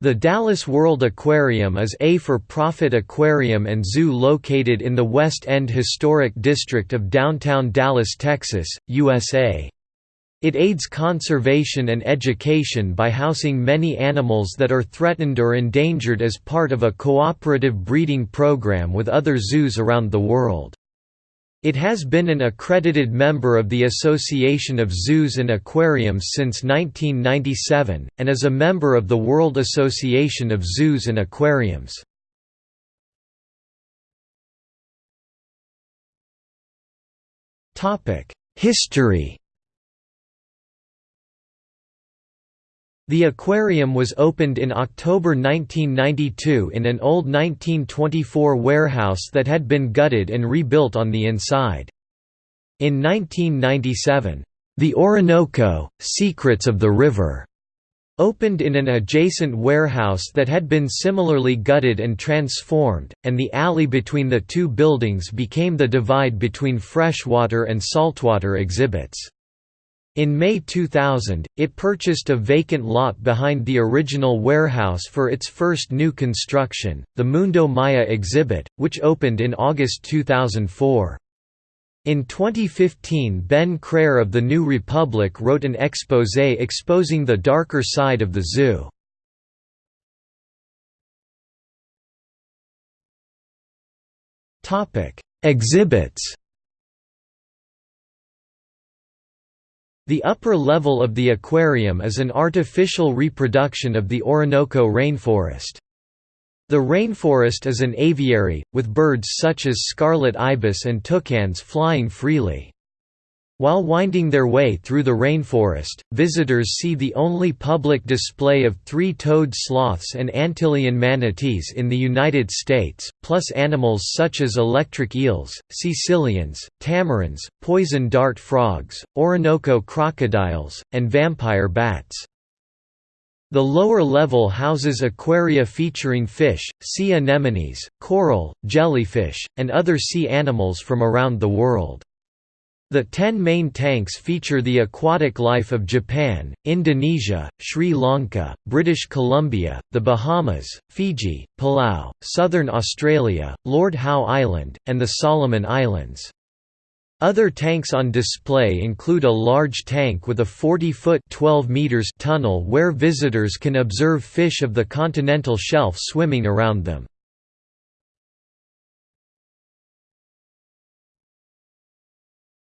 The Dallas World Aquarium is a for-profit aquarium and zoo located in the West End Historic District of downtown Dallas, Texas, USA. It aids conservation and education by housing many animals that are threatened or endangered as part of a cooperative breeding program with other zoos around the world. It has been an accredited member of the Association of Zoos and Aquariums since 1997, and is a member of the World Association of Zoos and Aquariums. History The aquarium was opened in October 1992 in an old 1924 warehouse that had been gutted and rebuilt on the inside. In 1997, "'The Orinoco – Secrets of the River' opened in an adjacent warehouse that had been similarly gutted and transformed, and the alley between the two buildings became the divide between freshwater and saltwater exhibits. In May 2000, it purchased a vacant lot behind the original warehouse for its first new construction, the Mundo Maya exhibit, which opened in August 2004. In 2015 Ben Crair of The New Republic wrote an exposé exposing the darker side of the zoo. Exhibits The upper level of the aquarium is an artificial reproduction of the Orinoco rainforest. The rainforest is an aviary, with birds such as scarlet ibis and toucans flying freely. While winding their way through the rainforest, visitors see the only public display of three-toed sloths and Antillean manatees in the United States, plus animals such as electric eels, caecilians, tamarins, poison dart frogs, Orinoco crocodiles, and vampire bats. The lower level houses aquaria featuring fish, sea anemones, coral, jellyfish, and other sea animals from around the world. The ten main tanks feature the aquatic life of Japan, Indonesia, Sri Lanka, British Columbia, the Bahamas, Fiji, Palau, Southern Australia, Lord Howe Island, and the Solomon Islands. Other tanks on display include a large tank with a 40-foot tunnel where visitors can observe fish of the continental shelf swimming around them.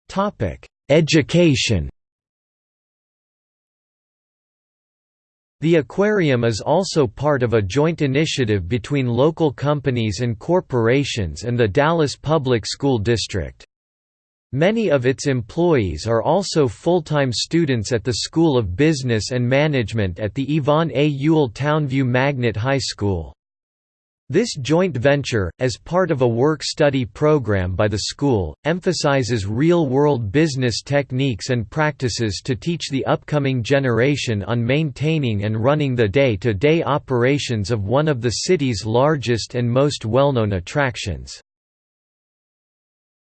Topic: Education. The aquarium is also part of a joint initiative between local companies and corporations and the Dallas Public School District. Many of its employees are also full-time students at the School of Business and Management at the Yvonne A. Ewell Townview Magnet High School. This joint venture, as part of a work-study program by the school, emphasizes real-world business techniques and practices to teach the upcoming generation on maintaining and running the day-to-day -day operations of one of the city's largest and most well-known attractions.